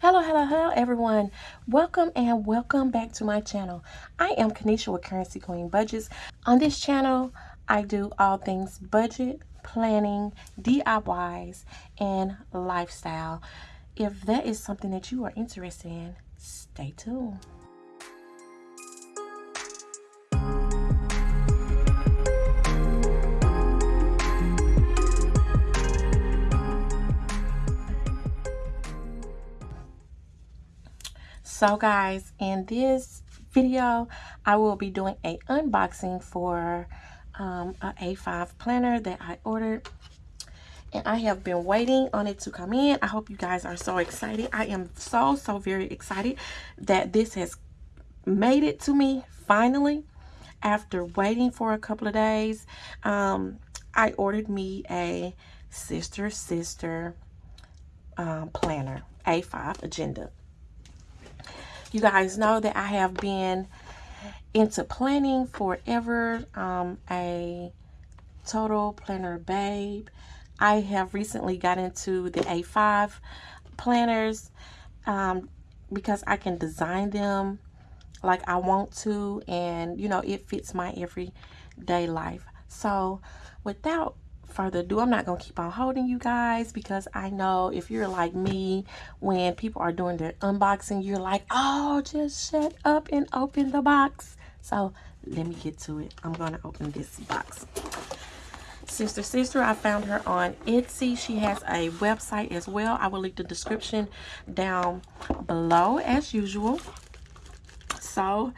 Hello, hello, hello, everyone. Welcome and welcome back to my channel. I am Kanisha with Currency Queen Budgets. On this channel, I do all things budget, planning, DIYs, and lifestyle. If that is something that you are interested in, stay tuned. So guys, in this video, I will be doing a unboxing for um, a A5 planner that I ordered. And I have been waiting on it to come in. I hope you guys are so excited. I am so, so very excited that this has made it to me finally after waiting for a couple of days. Um, I ordered me a sister sister um, planner, A5 agenda. You guys know that I have been into planning forever. Um, a total planner babe. I have recently got into the A5 planners um, because I can design them like I want to and you know it fits my everyday life. So without further ado, I'm not going to keep on holding you guys because I know if you're like me, when people are doing their unboxing, you're like, oh, just shut up and open the box. So let me get to it. I'm going to open this box. Sister Sister, I found her on Etsy. She has a website as well. I will link the description down below as usual. So,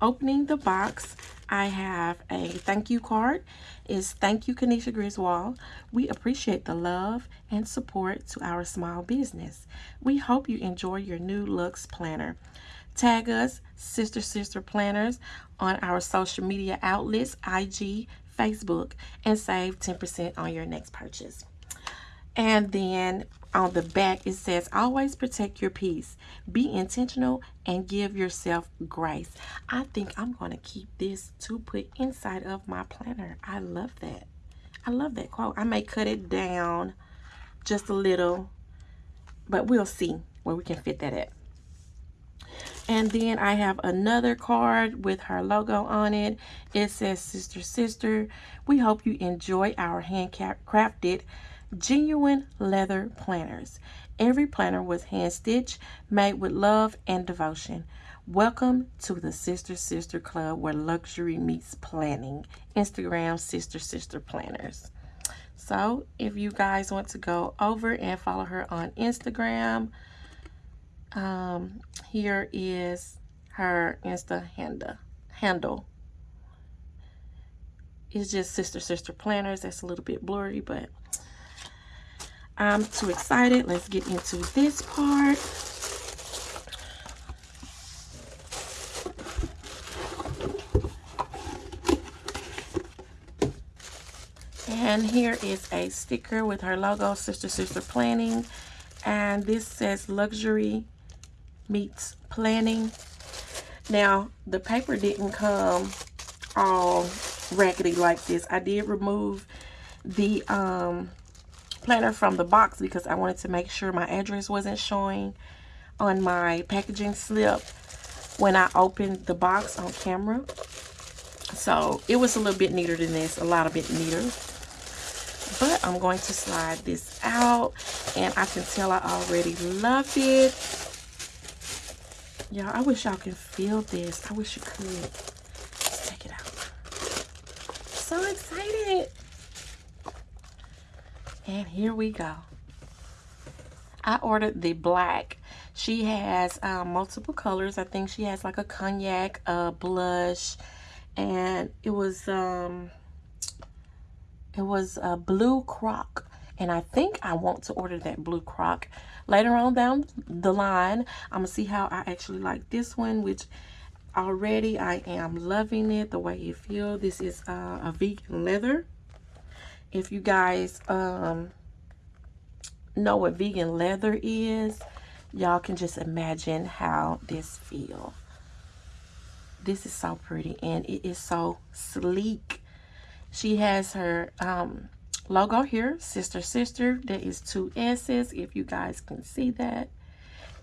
opening the box, I have a thank you card. Is thank you, Kanisha Griswold. We appreciate the love and support to our small business. We hope you enjoy your new looks planner. Tag us, Sister Sister Planners, on our social media outlets, IG, Facebook, and save 10% on your next purchase. And then on the back, it says, always protect your peace. Be intentional and give yourself grace. I think I'm going to keep this to put inside of my planner. I love that. I love that quote. I may cut it down just a little, but we'll see where we can fit that at. And then I have another card with her logo on it. It says, Sister, Sister, we hope you enjoy our handcrafted genuine leather planners. Every planner was hand stitched, made with love and devotion. Welcome to the Sister Sister Club where luxury meets planning. Instagram Sister Sister Planners. So if you guys want to go over and follow her on Instagram, um, here is her Insta handle. handle. It's just Sister Sister Planners. That's a little bit blurry, but I'm too excited. Let's get into this part. And here is a sticker with her logo, Sister Sister Planning. And this says Luxury Meets Planning. Now, the paper didn't come all raggedy like this. I did remove the um, planner from the box because I wanted to make sure my address wasn't showing on my packaging slip when I opened the box on camera. So it was a little bit neater than this, a lot of bit neater. But I'm going to slide this out and I can tell I already love it. Y'all, I wish y'all can feel this. I wish you could. Let's take it out. So excited. And here we go. I ordered the black. She has um, multiple colors. I think she has like a cognac, a blush, and it was um, it was a blue croc. And I think I want to order that blue croc later on down the line. I'm gonna see how I actually like this one, which already I am loving it the way it feels. This is uh, a vegan leather if you guys um, know what vegan leather is, y'all can just imagine how this feel. This is so pretty and it is so sleek. She has her um, logo here, Sister Sister. There is two S's if you guys can see that.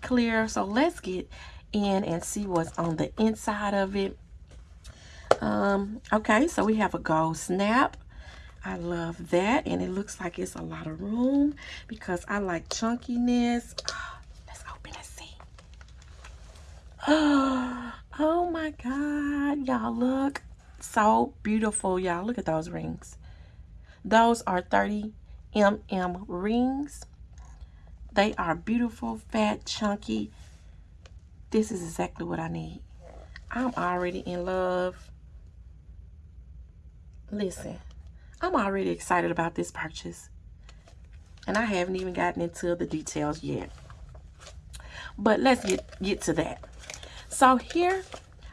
clear. So let's get in and see what's on the inside of it. Um, okay, so we have a gold snap. I love that. And it looks like it's a lot of room because I like chunkiness. Oh, let's open and see. Oh my God. Y'all look so beautiful. Y'all look at those rings. Those are 30 mm rings. They are beautiful, fat, chunky. This is exactly what I need. I'm already in love. Listen, I'm already excited about this purchase. And I haven't even gotten into the details yet. But let's get, get to that. So here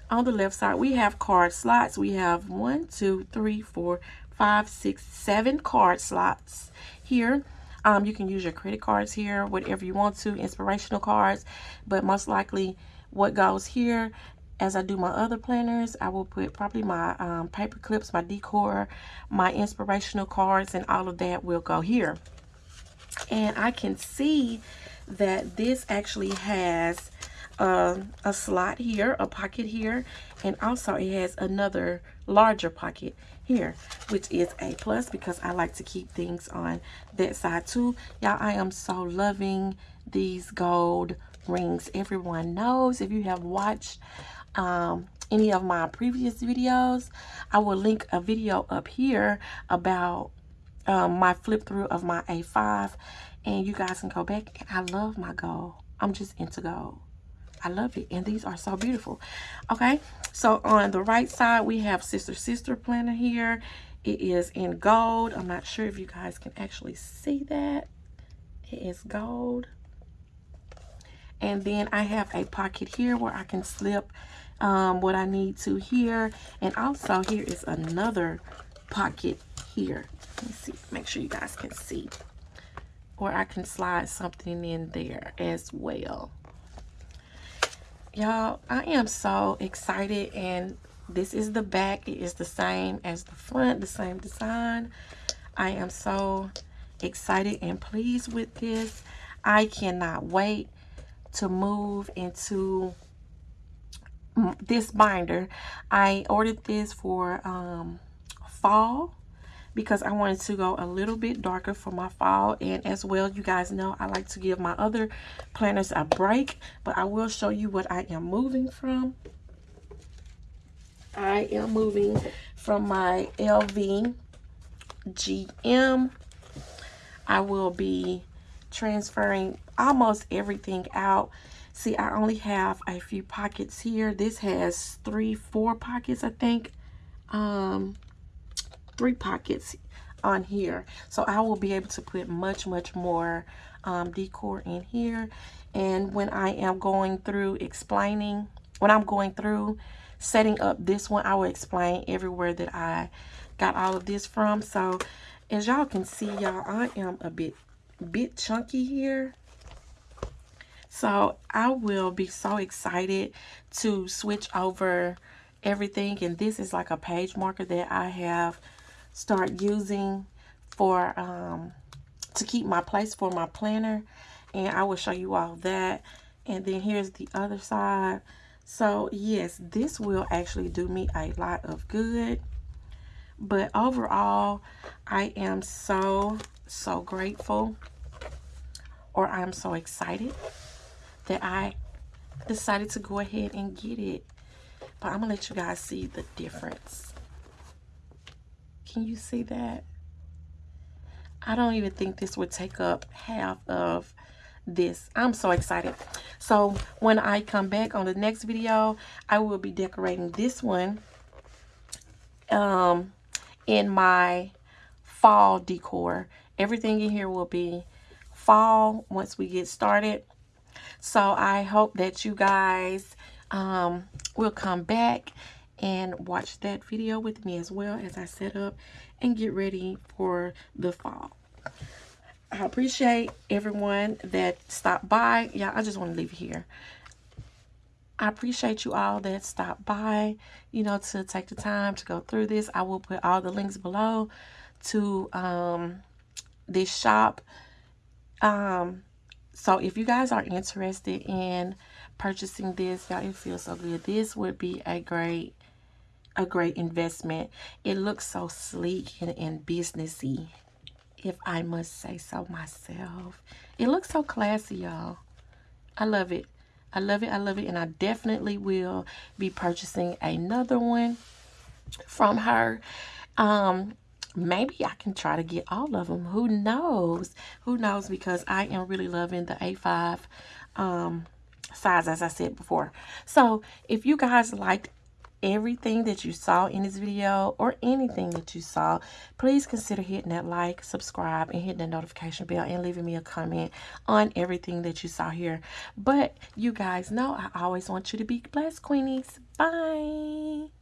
on the left side, we have card slots. We have one, two, three, four, five, six, seven card slots here. Um, you can use your credit cards here, whatever you want to, inspirational cards. But most likely what goes here, as I do my other planners, I will put probably my um, paper clips, my decor, my inspirational cards, and all of that will go here. And I can see that this actually has uh, a slot here, a pocket here, and also it has another larger pocket here, which is a plus because I like to keep things on that side too. Y'all, I am so loving these gold rings. Everyone knows if you have watched um, any of my previous videos, I will link a video up here about um, my flip through of my A5 and you guys can go back. I love my gold. I'm just into gold. I love it. And these are so beautiful. Okay. So on the right side, we have Sister Sister Planner here. It is in gold. I'm not sure if you guys can actually see that. It is gold. And then I have a pocket here where I can slip um, what I need to here. And also here is another pocket here. Let me see. Make sure you guys can see. Or I can slide something in there as well y'all i am so excited and this is the back it is the same as the front the same design i am so excited and pleased with this i cannot wait to move into this binder i ordered this for um fall because I wanted to go a little bit darker for my fall. And as well, you guys know I like to give my other planners a break. But I will show you what I am moving from. I am moving from my LV GM. I will be transferring almost everything out. See, I only have a few pockets here. This has three, four pockets, I think. Um, three pockets on here so I will be able to put much much more um, decor in here and when I am going through explaining when I'm going through setting up this one I will explain everywhere that I got all of this from so as y'all can see y'all I am a bit bit chunky here so I will be so excited to switch over everything and this is like a page marker that I have start using for um, to keep my place for my planner and I will show you all that. And then here's the other side. So yes this will actually do me a lot of good but overall I am so so grateful or I'm so excited that I decided to go ahead and get it but I'm gonna let you guys see the difference can you see that? I don't even think this would take up half of this. I'm so excited. So when I come back on the next video, I will be decorating this one um, in my fall decor. Everything in here will be fall once we get started. So I hope that you guys um, will come back and watch that video with me as well as I set up and get ready for the fall. I appreciate everyone that stopped by. Yeah, I just want to leave here. I appreciate you all that stopped by, you know, to take the time to go through this. I will put all the links below to um, this shop. Um, so if you guys are interested in purchasing this, y'all, it feels so good. This would be a great a great investment. It looks so sleek and, and businessy, if I must say so myself. It looks so classy, y'all. I love it. I love it. I love it. And I definitely will be purchasing another one from her. Um, maybe I can try to get all of them. Who knows? Who knows? Because I am really loving the A5 um, size, as I said before. So if you guys liked everything that you saw in this video or anything that you saw, please consider hitting that like, subscribe, and hitting the notification bell and leaving me a comment on everything that you saw here. But you guys know I always want you to be blessed, Queenies. Bye.